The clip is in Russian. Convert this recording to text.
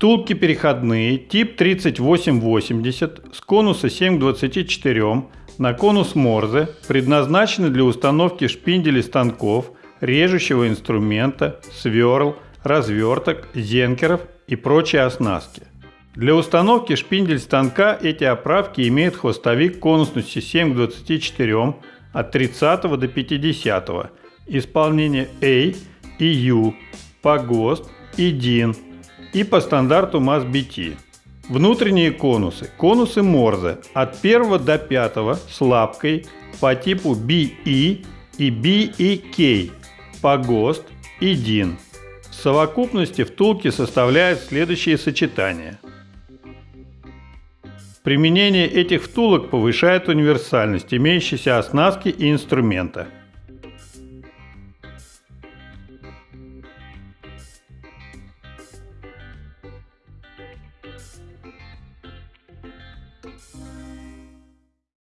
Втулки переходные тип 3880 с конуса 7 к 24 на конус Морзе предназначены для установки шпинделей станков, режущего инструмента, сверл, разверток, зенкеров и прочей оснастки. Для установки шпиндель станка эти оправки имеют хвостовик конусностью 7 к 24 от 30 до 50, исполнение A и U, по ГОСТ и DIN и по стандарту MAS-BT. Внутренние конусы. Конусы Морзе от 1 до 5 с лапкой по типу BE и BEK по ГОСТ и DIN. В совокупности втулки составляют следующие сочетания – Применение этих втулок повышает универсальность имеющейся оснастки и инструмента. Bye.